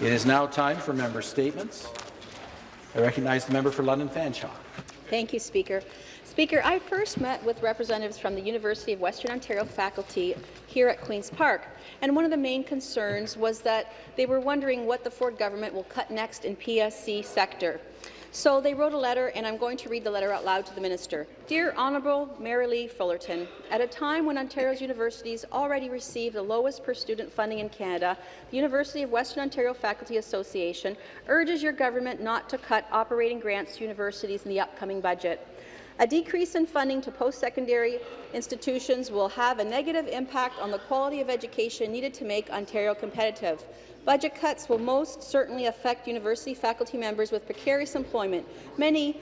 It is now time for member statements. I recognize the member for London Fanshawe. Thank you, Speaker. Speaker, I first met with representatives from the University of Western Ontario faculty here at Queen's Park, and one of the main concerns was that they were wondering what the Ford government will cut next in PSC sector. So they wrote a letter, and I'm going to read the letter out loud to the minister. Dear Honourable Merrilee Fullerton, at a time when Ontario's universities already receive the lowest per-student funding in Canada, the University of Western Ontario Faculty Association urges your government not to cut operating grants to universities in the upcoming budget. A decrease in funding to post-secondary institutions will have a negative impact on the quality of education needed to make Ontario competitive. Budget cuts will most certainly affect university faculty members with precarious employment, many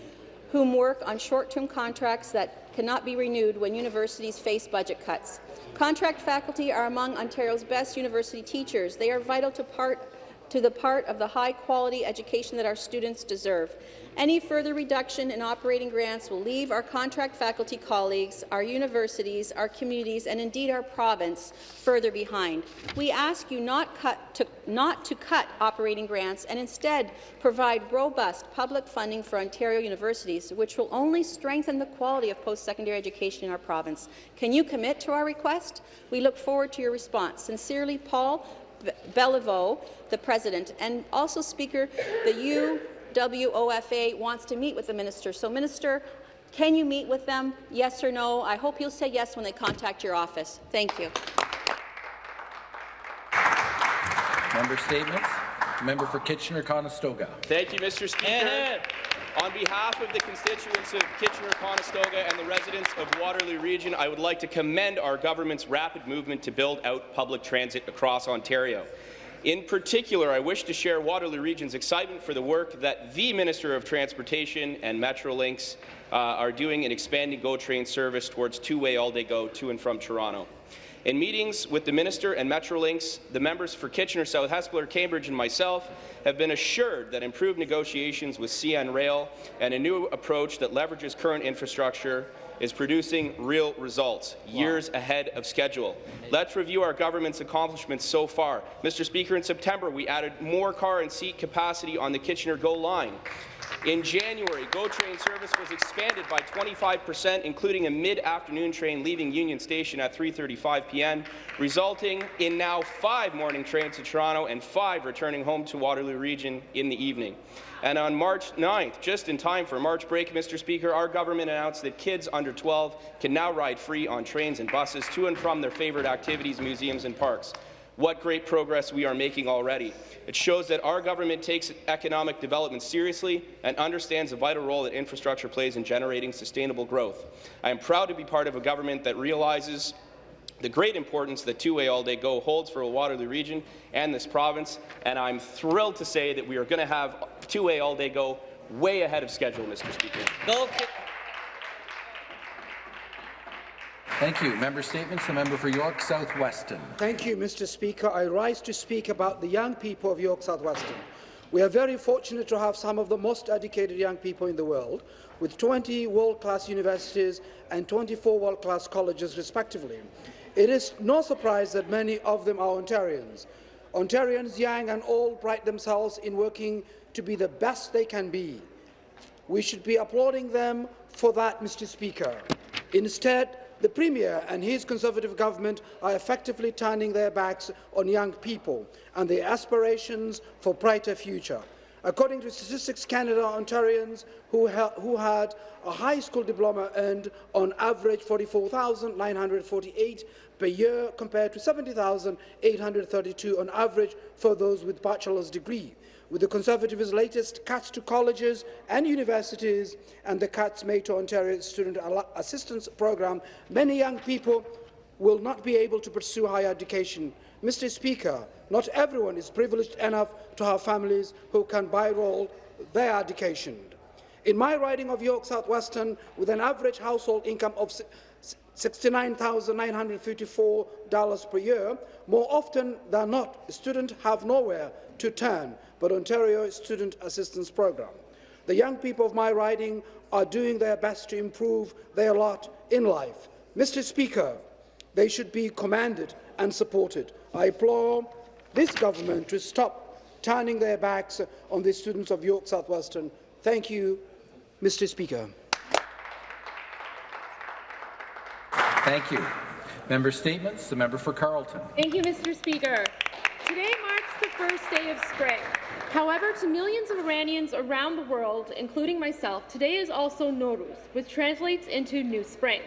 whom work on short-term contracts that cannot be renewed when universities face budget cuts. Contract faculty are among Ontario's best university teachers. They are vital to part to the part of the high-quality education that our students deserve. Any further reduction in operating grants will leave our contract faculty colleagues, our universities, our communities, and indeed our province further behind. We ask you not, to, not to cut operating grants and instead provide robust public funding for Ontario universities, which will only strengthen the quality of post-secondary education in our province. Can you commit to our request? We look forward to your response. Sincerely, Paul Beliveau, the President, and also Speaker, the UWOFA wants to meet with the minister. So, Minister, can you meet with them? Yes or no? I hope you'll say yes when they contact your office. Thank you. Member statements. Member for Kitchener-Conestoga. Thank you, Mr. Speaker. On behalf of the constituents of Kitchener-Conestoga and the residents of Waterloo Region, I would like to commend our government's rapid movement to build out public transit across Ontario. In particular, I wish to share Waterloo Region's excitement for the work that the Minister of Transportation and Metrolinx uh, are doing in expanding GO train service towards two-way all-day GO to and from Toronto. In meetings with the Minister and Metrolinx, the members for Kitchener, South Hespeler, Cambridge and myself have been assured that improved negotiations with CN Rail and a new approach that leverages current infrastructure is producing real results, years wow. ahead of schedule. Let's review our government's accomplishments so far. Mr. Speaker, in September, we added more car and seat capacity on the Kitchener GO line. In January, GO train service was expanded by 25 percent, including a mid-afternoon train leaving Union Station at 3.35 p.m., resulting in now five morning trains to Toronto and five returning home to Waterloo Region in the evening. And on March 9th, just in time for March break, Mr. Speaker, our government announced that kids under 12 can now ride free on trains and buses to and from their favourite activities, museums and parks. What great progress we are making already. It shows that our government takes economic development seriously and understands the vital role that infrastructure plays in generating sustainable growth. I am proud to be part of a government that realizes the great importance that two-way all-day go holds for the Waterloo region and this province, and I'm thrilled to say that we are going to have two-way all-day go way ahead of schedule, Mr. Speaker. Thank you. Member statements. The member for York South Weston. Thank you, Mr. Speaker. I rise to speak about the young people of York South Weston. We are very fortunate to have some of the most educated young people in the world, with 20 world-class universities and 24 world-class colleges, respectively. It is no surprise that many of them are Ontarians. Ontarians, young and old, pride themselves in working to be the best they can be. We should be applauding them for that, Mr. Speaker. Instead, the Premier and his Conservative government are effectively turning their backs on young people and their aspirations for a brighter future. According to Statistics Canada, Ontarians who, who had a high school diploma earned on average 44,948 per year compared to 70,832 on average for those with bachelor's degree with the Conservatives' latest cuts to colleges and universities and the cuts made to Ontario's Student Assistance Programme, many young people will not be able to pursue higher education. Mr. Speaker, not everyone is privileged enough to have families who can buy-roll their education. In my riding of York South Weston, with an average household income of $69,954 per year, more often than not, students have nowhere to turn but Ontario Student Assistance Program. The young people of my riding are doing their best to improve their lot in life. Mr. Speaker, they should be commanded and supported. I implore this government to stop turning their backs on the students of York South Weston. Thank you, Mr. Speaker. Thank you. Member statements. The member for Carleton. Thank you, Mr. Speaker. Today marks the first day of spring. However, to millions of Iranians around the world, including myself, today is also Nowruz, which translates into new spring.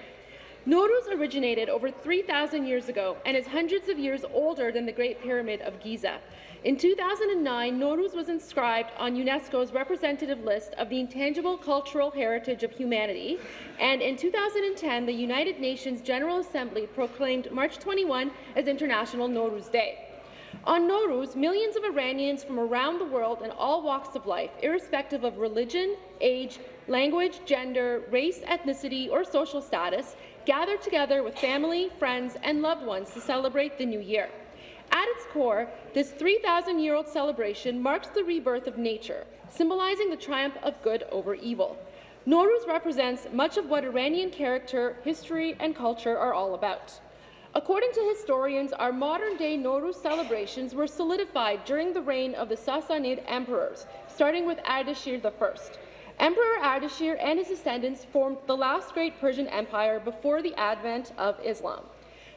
Nowruz originated over 3,000 years ago and is hundreds of years older than the Great Pyramid of Giza. In 2009, Nowruz was inscribed on UNESCO's representative list of the intangible cultural heritage of humanity, and in 2010, the United Nations General Assembly proclaimed March 21 as International Nowruz Day. On Nowruz, millions of Iranians from around the world in all walks of life, irrespective of religion, age, language, gender, race, ethnicity, or social status, gather together with family, friends, and loved ones to celebrate the new year. At its core, this 3,000-year-old celebration marks the rebirth of nature, symbolizing the triumph of good over evil. Nowruz represents much of what Iranian character, history, and culture are all about. According to historians, our modern-day Nowruz celebrations were solidified during the reign of the Sassanid emperors, starting with Ardashir I. Emperor Ardashir and his descendants formed the last great Persian empire before the advent of Islam.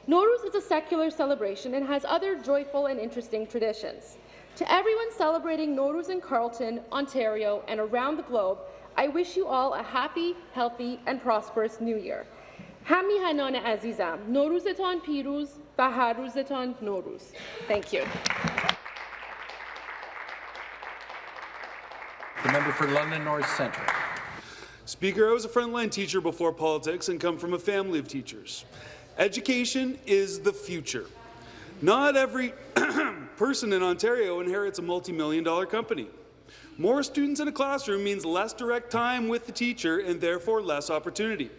Nowruz is a secular celebration and has other joyful and interesting traditions. To everyone celebrating Nowruz in Carleton, Ontario, and around the globe, I wish you all a happy, healthy, and prosperous New Year. همیهنان عزیزم نوروزتان پیروز و هر روزتان نوروز Thank you. The member for London North Centre. Speaker, I was a frontline teacher before politics and come from a family of teachers. Education is the future. Not every person in Ontario inherits a multi-million dollar company. More students in a classroom means less direct time with the teacher and therefore less opportunity.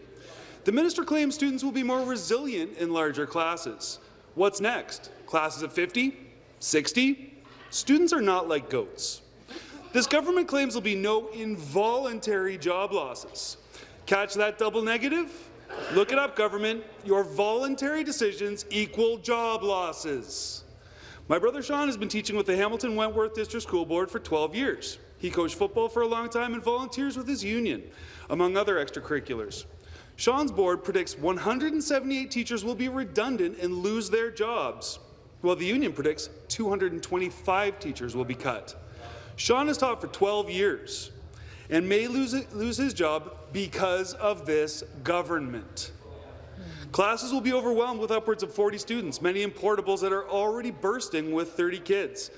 The minister claims students will be more resilient in larger classes. What's next? Classes of 50? 60? Students are not like goats. This government claims there'll be no involuntary job losses. Catch that double negative? Look it up, government. Your voluntary decisions equal job losses. My brother Sean has been teaching with the Hamilton Wentworth District School Board for 12 years. He coached football for a long time and volunteers with his union, among other extracurriculars. Sean's board predicts 178 teachers will be redundant and lose their jobs, while the union predicts 225 teachers will be cut. Sean has taught for 12 years and may lose, lose his job because of this government. Classes will be overwhelmed with upwards of 40 students, many in portables that are already bursting with 30 kids.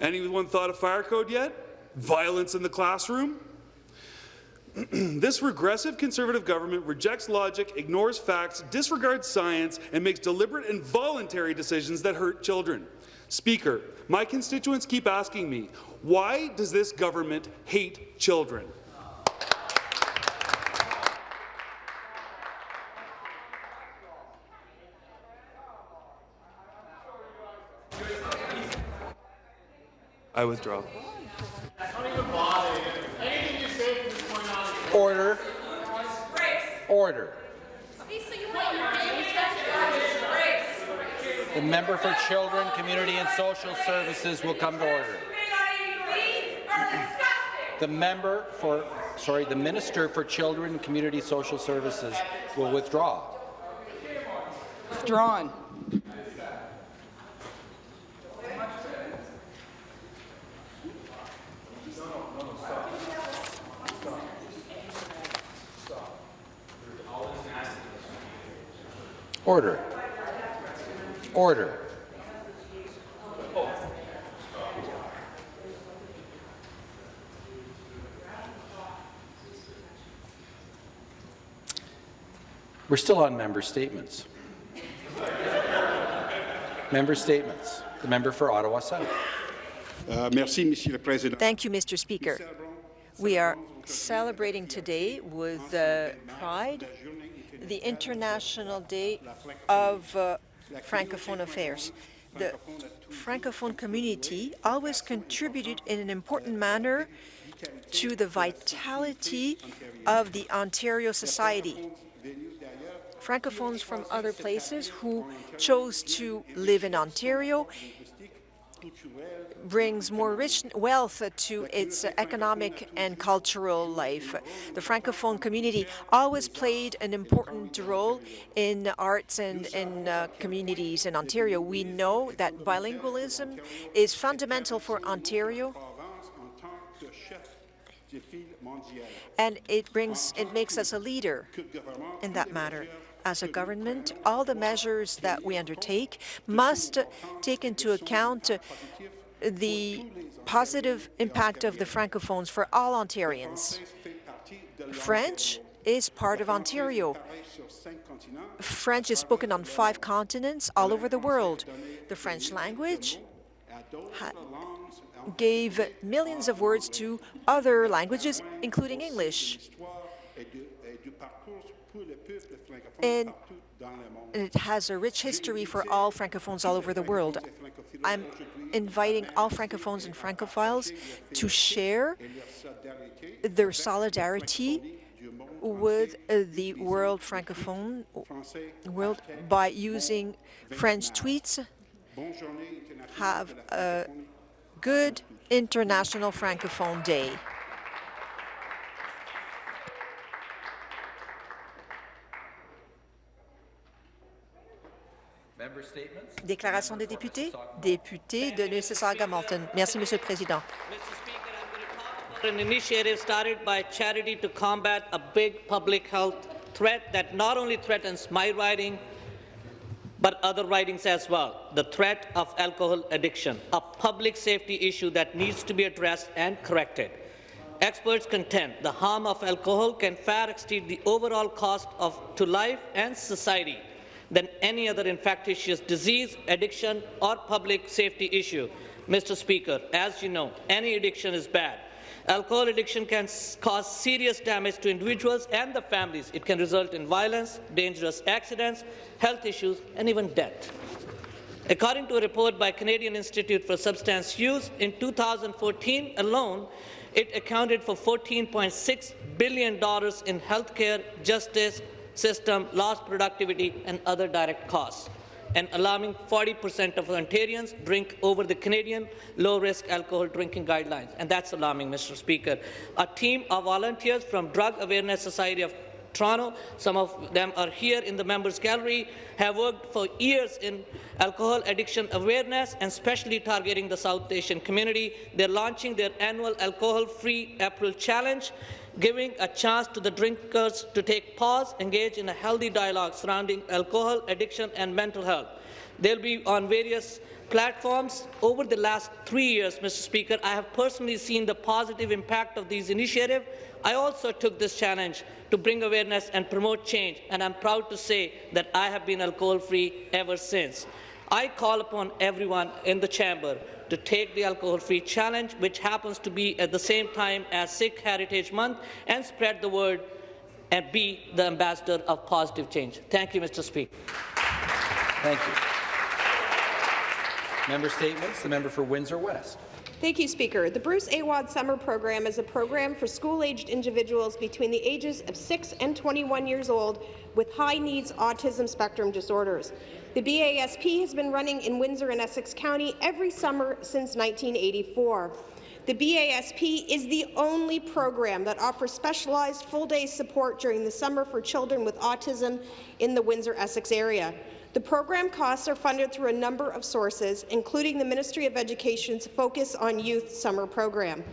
Anyone thought of fire code yet? Violence in the classroom? this regressive Conservative government rejects logic, ignores facts, disregards science, and makes deliberate and voluntary decisions that hurt children. Speaker, my constituents keep asking me, why does this government hate children? I withdraw. Order. Order. The member for Children, Community and Social Services will come to order. The member for, sorry, the Minister for Children, Community Social Services will withdraw. Withdrawn. Order. Order. We're still on member statements. member statements. The member for Ottawa South. Uh, merci, Monsieur le Président. Thank you, Mr. Speaker. We are celebrating today with uh, pride the International Day of uh, Francophone Affairs. The Francophone community always contributed in an important manner to the vitality of the Ontario society. Francophones from other places who chose to live in Ontario brings more rich wealth to its economic and cultural life. The Francophone community always played an important role in arts and in uh, communities in Ontario. We know that bilingualism is fundamental for Ontario and it brings it makes us a leader in that matter. As a government, all the measures that we undertake must take into account the positive impact of the Francophones for all Ontarians. French is part of Ontario. French is spoken on five continents all over the world. The French language gave millions of words to other languages, including English. And it has a rich history for all Francophones all over the world. I'm inviting all Francophones and Francophiles to share their solidarity with the world Francophone world by using French tweets. Have a good International Francophone Day. Déclaration des députés. Député de Mississauga-Malton. Merci, Monsieur le Président. An initiative started by charity to combat a big public health threat that not only threatens my riding, but other ridings as well, the threat of alcohol addiction, a public safety issue that needs to be addressed and corrected. Experts contend the harm of alcohol can far exceed the overall cost of, to life and society than any other infectious disease, addiction, or public safety issue. Mr. Speaker, as you know, any addiction is bad. Alcohol addiction can cause serious damage to individuals and the families. It can result in violence, dangerous accidents, health issues, and even death. According to a report by Canadian Institute for Substance Use, in 2014 alone, it accounted for $14.6 billion in healthcare, justice, system, lost productivity, and other direct costs. An alarming 40 percent of Ontarians drink over the Canadian low-risk alcohol drinking guidelines, and that's alarming, Mr. Speaker. A team of volunteers from Drug Awareness Society of Toronto, some of them are here in the members gallery, have worked for years in alcohol addiction awareness and especially targeting the South Asian community. They're launching their annual alcohol-free April challenge giving a chance to the drinkers to take pause, engage in a healthy dialogue surrounding alcohol, addiction and mental health. They'll be on various platforms. Over the last three years, Mr. Speaker, I have personally seen the positive impact of these initiatives. I also took this challenge to bring awareness and promote change, and I'm proud to say that I have been alcohol-free ever since. I call upon everyone in the chamber to take the alcohol-free challenge, which happens to be at the same time as Sikh Heritage Month, and spread the word and be the ambassador of positive change. Thank you, Mr. Speaker. Thank you. Member statements. The member for Windsor West. Thank you, Speaker. The Bruce Awad Summer Program is a program for school-aged individuals between the ages of 6 and 21 years old with high-needs autism spectrum disorders. The BASP has been running in Windsor and Essex County every summer since 1984. The BASP is the only program that offers specialized full-day support during the summer for children with autism in the Windsor-Essex area. The program costs are funded through a number of sources, including the Ministry of Education's Focus on Youth Summer Program.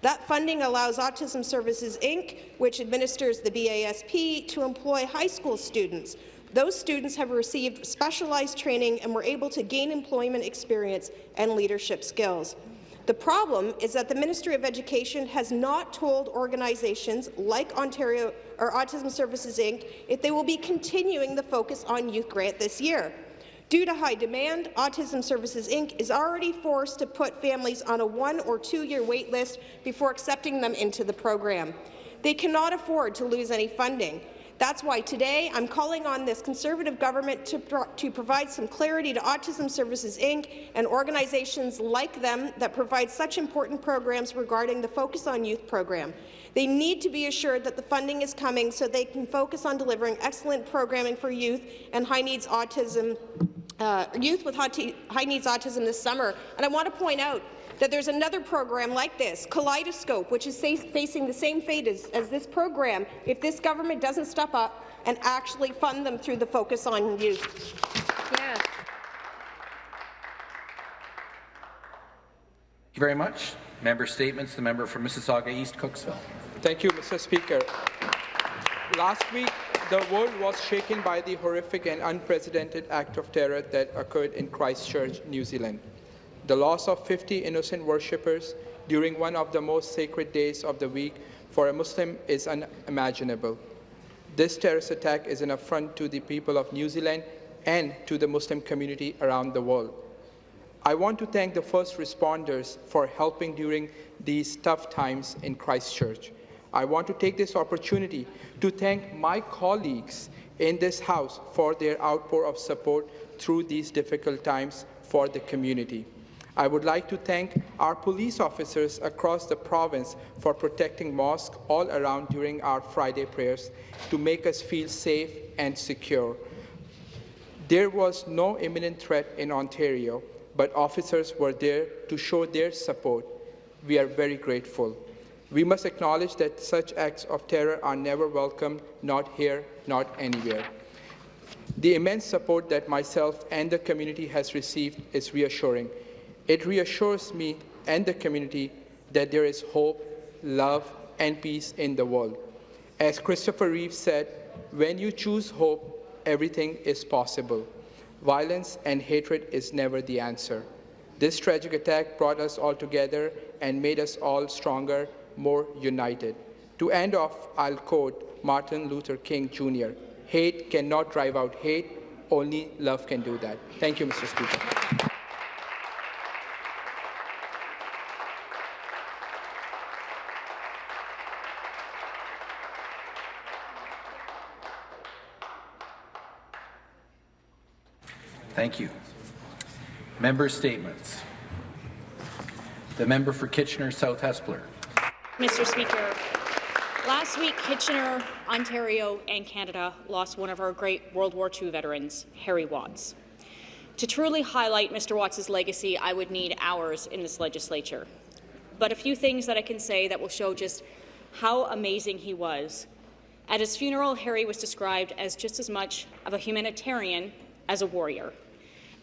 That funding allows Autism Services Inc., which administers the BASP, to employ high school students those students have received specialized training and were able to gain employment experience and leadership skills. The problem is that the Ministry of Education has not told organizations like Ontario or Autism Services Inc. if they will be continuing the focus on youth grant this year. Due to high demand, Autism Services Inc. is already forced to put families on a one- or two-year wait list before accepting them into the program. They cannot afford to lose any funding. That's why today I'm calling on this Conservative government to, pro to provide some clarity to Autism Services Inc. and organizations like them that provide such important programs regarding the Focus on Youth program. They need to be assured that the funding is coming so they can focus on delivering excellent programming for youth and high-needs autism uh, youth with high needs autism this summer. And I want to point out that there's another program like this, Kaleidoscope, which is facing the same fate as, as this program if this government doesn't step up and actually fund them through the focus on youth. Yes. Thank you very much. Member statements. The member for Mississauga East Cooksville. Thank you, Mr. Speaker. Last week, the world was shaken by the horrific and unprecedented act of terror that occurred in Christchurch, New Zealand. The loss of 50 innocent worshippers during one of the most sacred days of the week for a Muslim is unimaginable. This terrorist attack is an affront to the people of New Zealand and to the Muslim community around the world. I want to thank the first responders for helping during these tough times in Christchurch. I want to take this opportunity to thank my colleagues in this House for their outpour of support through these difficult times for the community. I would like to thank our police officers across the province for protecting mosques all around during our Friday prayers to make us feel safe and secure. There was no imminent threat in Ontario, but officers were there to show their support. We are very grateful. We must acknowledge that such acts of terror are never welcome, not here, not anywhere. The immense support that myself and the community has received is reassuring. It reassures me and the community that there is hope, love, and peace in the world. As Christopher Reeve said, when you choose hope, everything is possible. Violence and hatred is never the answer. This tragic attack brought us all together and made us all stronger more united. To end off, I'll quote Martin Luther King Jr. Hate cannot drive out hate, only love can do that. Thank you, Mr. Speaker. Thank you. Member statements. The member for Kitchener South Hespeler. Mr. Speaker. Last week, Kitchener, Ontario, and Canada lost one of our great World War II veterans, Harry Watts. To truly highlight Mr. Watts's legacy, I would need hours in this legislature. But a few things that I can say that will show just how amazing he was. At his funeral, Harry was described as just as much of a humanitarian as a warrior,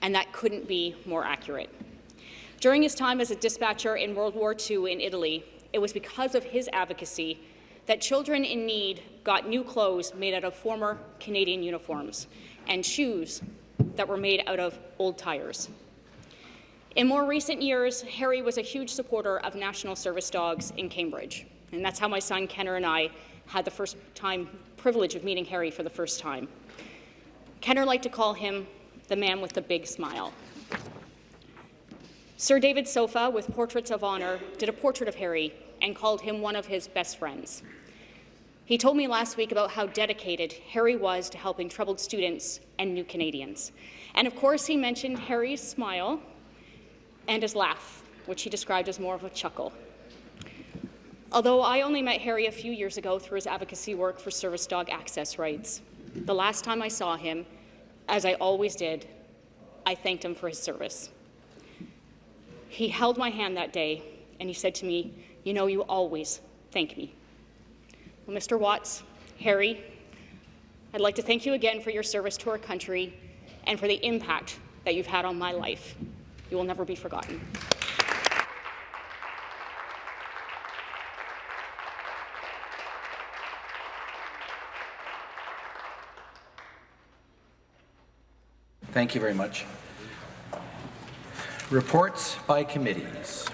and that couldn't be more accurate. During his time as a dispatcher in World War II in Italy, it was because of his advocacy that children in need got new clothes made out of former Canadian uniforms and shoes that were made out of old tires. In more recent years, Harry was a huge supporter of National Service Dogs in Cambridge, and that's how my son Kenner and I had the first time privilege of meeting Harry for the first time. Kenner liked to call him the man with the big smile. Sir David Sopha, with Portraits of Honour, did a portrait of Harry and called him one of his best friends. He told me last week about how dedicated Harry was to helping troubled students and new Canadians. And of course, he mentioned Harry's smile and his laugh, which he described as more of a chuckle. Although I only met Harry a few years ago through his advocacy work for service dog access rights, the last time I saw him, as I always did, I thanked him for his service. He held my hand that day and he said to me, you know you always thank me. Well, Mr. Watts, Harry, I'd like to thank you again for your service to our country and for the impact that you've had on my life. You will never be forgotten. Thank you very much. Reports by committees.